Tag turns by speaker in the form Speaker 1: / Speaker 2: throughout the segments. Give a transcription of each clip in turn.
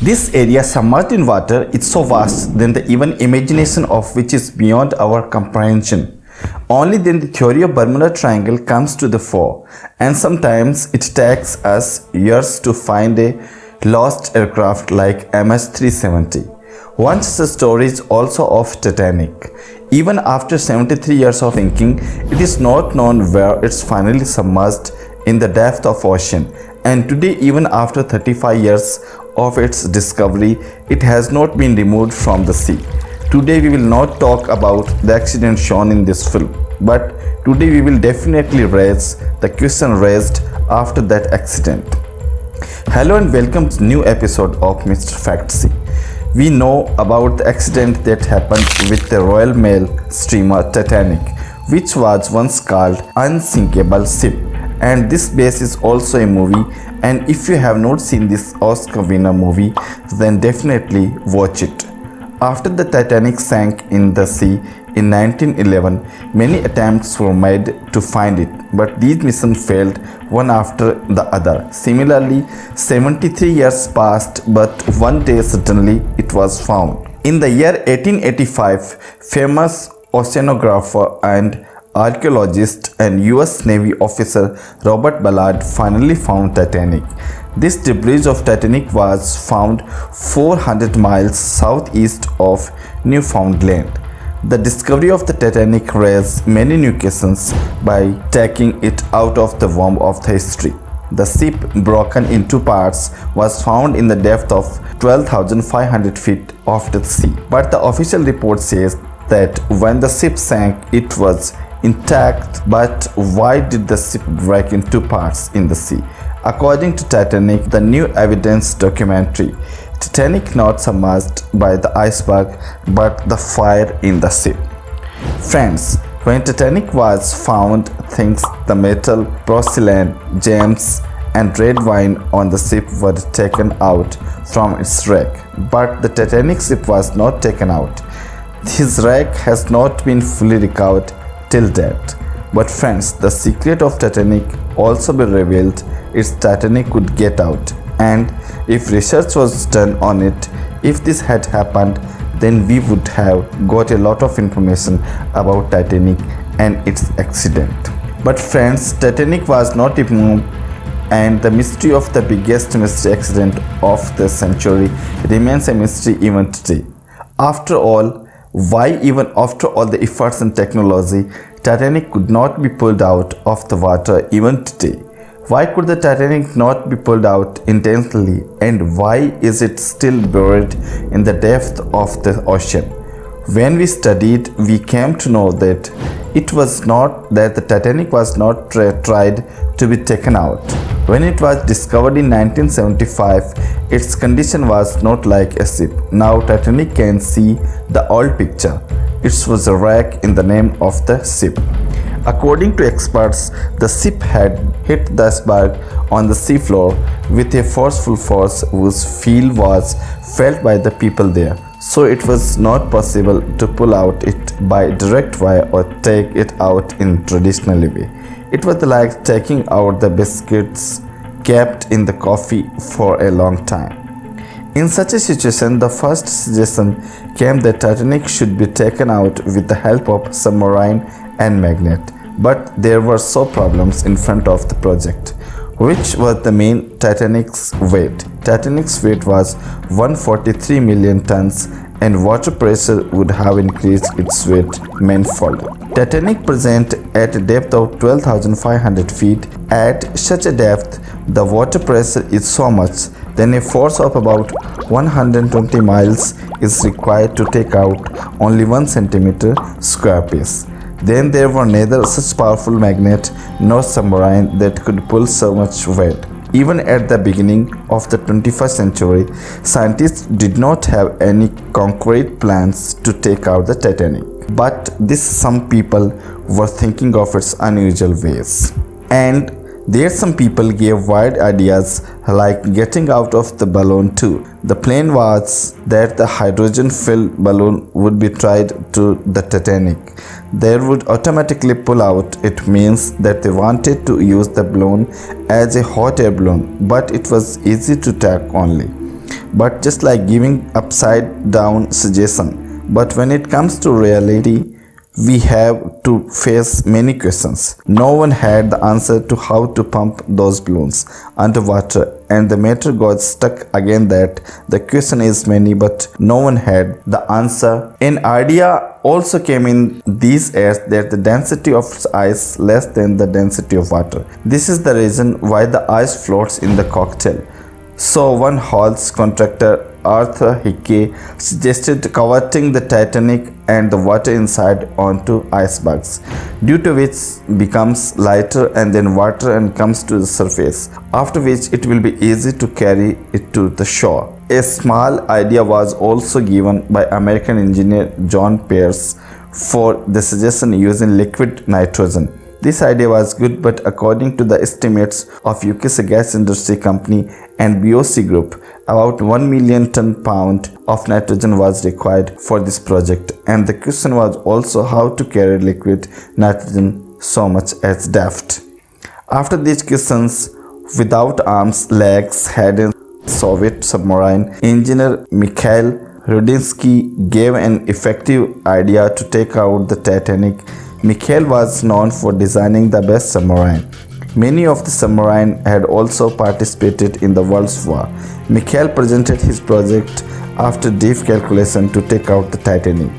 Speaker 1: This area submerged in water is so vast than the even imagination of which is beyond our comprehension. Only then the theory of Bermuda Triangle comes to the fore and sometimes it takes us years to find a lost aircraft like MS-370. One such story is also of Titanic. Even after 73 years of sinking, it is not known where it's finally submerged in the depth of ocean and today even after 35 years of its discovery, it has not been removed from the sea. Today we will not talk about the accident shown in this film, but today we will definitely raise the question raised after that accident. Hello and welcome to new episode of Mr. Factsy. We know about the accident that happened with the Royal Mail steamer Titanic, which was once called Unsinkable Ship and this base is also a movie and if you have not seen this Oscar winner movie then definitely watch it. After the Titanic sank in the sea in 1911, many attempts were made to find it, but these missions failed one after the other. Similarly, 73 years passed, but one day suddenly it was found. In the year 1885, famous oceanographer and archaeologist and US Navy officer Robert Ballard finally found Titanic. This debris of Titanic was found 400 miles southeast of Newfoundland. The discovery of the Titanic raised many new questions by taking it out of the womb of the history. The ship, broken in two parts, was found in the depth of 12,500 feet of the sea. But the official report says that when the ship sank, it was intact. But why did the ship break in two parts in the sea? According to Titanic, the new evidence documentary, Titanic not submerged by the iceberg but the fire in the ship. Friends, when Titanic was found, things the metal, porcelain, gems and red wine on the ship were taken out from its wreck. But the Titanic ship was not taken out. His wreck has not been fully recovered till date. But friends, the secret of Titanic also be revealed its Titanic could get out and if research was done on it, if this had happened, then we would have got a lot of information about Titanic and its accident. But friends, Titanic was not removed and the mystery of the biggest mystery accident of the century remains a mystery even today. After all, why even after all the efforts and technology, Titanic could not be pulled out of the water even today. Why could the Titanic not be pulled out intentionally and why is it still buried in the depth of the ocean? When we studied, we came to know that it was not that the Titanic was not tried to be taken out. When it was discovered in 1975, its condition was not like a ship. Now Titanic can see the old picture. It was a wreck in the name of the ship. According to experts, the ship had hit the iceberg on the seafloor with a forceful force whose feel was felt by the people there. So it was not possible to pull out it by direct wire or take it out in traditional way. It was like taking out the biscuits kept in the coffee for a long time. In such a situation, the first suggestion came that Titanic should be taken out with the help of submarine and magnet. But there were so problems in front of the project, which was the main Titanic's weight. Titanic's weight was 143 million tons and water pressure would have increased its weight manifold. Titanic present at a depth of 12,500 feet. At such a depth, the water pressure is so much then a force of about 120 miles is required to take out only 1 centimeter square piece. Then there were neither such powerful magnet nor submarine that could pull so much weight. Even at the beginning of the 21st century, scientists did not have any concrete plans to take out the Titanic. But this some people were thinking of its unusual ways. And there some people gave wild ideas like getting out of the balloon too. The plan was that the hydrogen-filled balloon would be tied to the Titanic. They would automatically pull out. It means that they wanted to use the balloon as a hot air balloon, but it was easy to tack only. but just like giving upside down suggestion. But when it comes to reality, we have to face many questions. No one had the answer to how to pump those balloons underwater and the matter got stuck again that the question is many but no one had the answer. An idea also came in these airs that the density of ice is less than the density of water. This is the reason why the ice floats in the cocktail. So one Halls contractor Arthur Hickey suggested converting the Titanic and the water inside onto icebergs, due to which becomes lighter and then water and comes to the surface, after which it will be easy to carry it to the shore. A small idea was also given by American engineer John Pierce for the suggestion using liquid nitrogen this idea was good but according to the estimates of UK's gas industry company and BOC group, about 1 million ton pound of nitrogen was required for this project and the question was also how to carry liquid nitrogen so much as depth. After these questions, without arms, legs, head and Soviet submarine engineer Mikhail Rudnitsky gave an effective idea to take out the Titanic Mikhail was known for designing the best submarine. Many of the submarines had also participated in the World's War. Mikhail presented his project after deep calculation to take out the Titanic.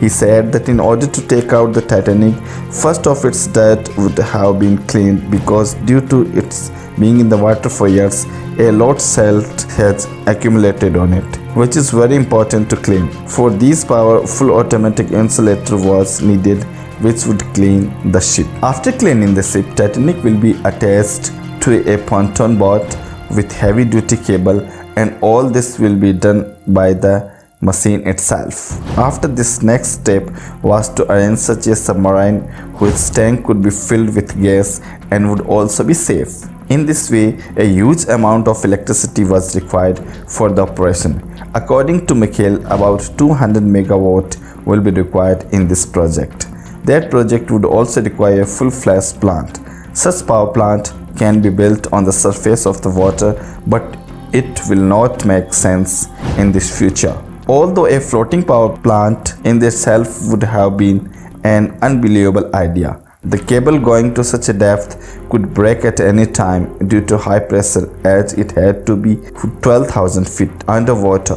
Speaker 1: He said that in order to take out the Titanic, first of its dirt would have been cleaned because due to its being in the water for years, a lot salt has accumulated on it, which is very important to clean. For this powerful automatic insulator was needed which would clean the ship. After cleaning the ship, Titanic will be attached to a pontoon boat with heavy duty cable and all this will be done by the machine itself. After this next step was to arrange such a submarine whose tank could be filled with gas and would also be safe. In this way, a huge amount of electricity was required for the operation. According to Mikhail, about 200 megawatt will be required in this project. That project would also require a full-fledged plant. Such power plant can be built on the surface of the water but it will not make sense in this future. Although a floating power plant in itself would have been an unbelievable idea. The cable going to such a depth could break at any time due to high pressure as it had to be 12,000 feet underwater.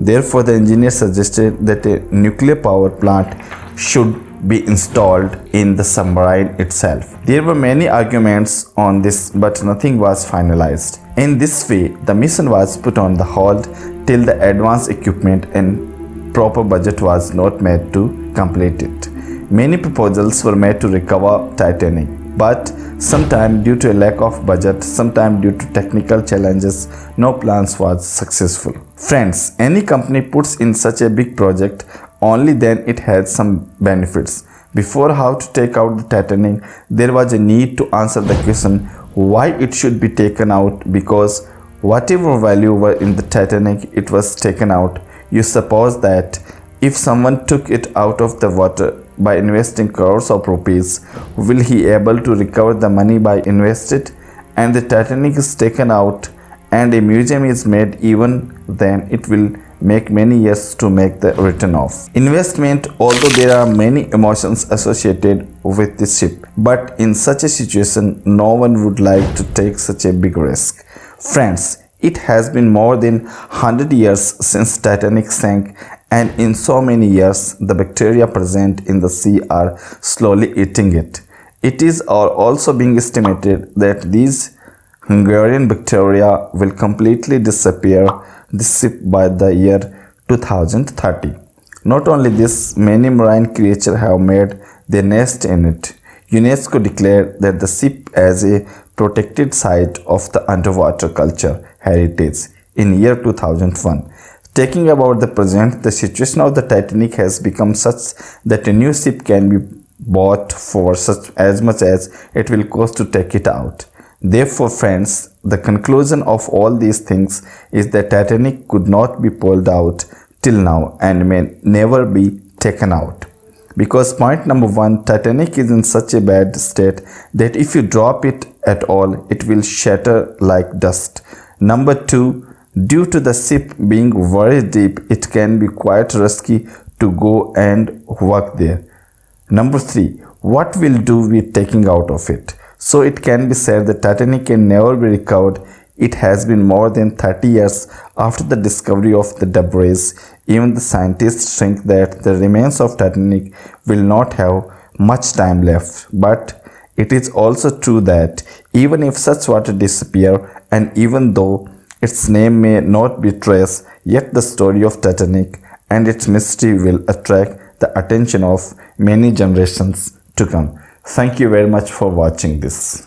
Speaker 1: Therefore, the engineer suggested that a nuclear power plant should be installed in the submarine itself. There were many arguments on this but nothing was finalized. In this way, the mission was put on the hold till the advanced equipment and proper budget was not made to complete it. Many proposals were made to recover Titanic, but sometime due to a lack of budget, sometime due to technical challenges, no plans was successful. Friends, any company puts in such a big project only then it has some benefits. Before how to take out the Titanic, there was a need to answer the question why it should be taken out because whatever value were in the Titanic, it was taken out. You suppose that if someone took it out of the water by investing crores of rupees, will he able to recover the money by invested? And the Titanic is taken out and a museum is made even then it will make many years to make the return off. Investment, although there are many emotions associated with this ship, but in such a situation, no one would like to take such a big risk. Friends, it has been more than 100 years since Titanic sank and in so many years, the bacteria present in the sea are slowly eating it. It is also being estimated that these Hungarian bacteria will completely disappear this ship by the year 2030. Not only this, many marine creatures have made their nest in it. UNESCO declared that the ship as a protected site of the underwater culture heritage in year 2001. Taking about the present, the situation of the Titanic has become such that a new ship can be bought for such as much as it will cost to take it out. Therefore, friends, the conclusion of all these things is that Titanic could not be pulled out till now and may never be taken out. Because point number one, Titanic is in such a bad state that if you drop it at all, it will shatter like dust. Number two, Due to the ship being very deep, it can be quite risky to go and work there. Number three, what will do with taking out of it? So it can be said the Titanic can never be recovered. It has been more than 30 years after the discovery of the debris. Even the scientists think that the remains of Titanic will not have much time left. But it is also true that even if such water disappear and even though its name may not be traced, yet the story of Titanic and its mystery will attract the attention of many generations to come. Thank you very much for watching this.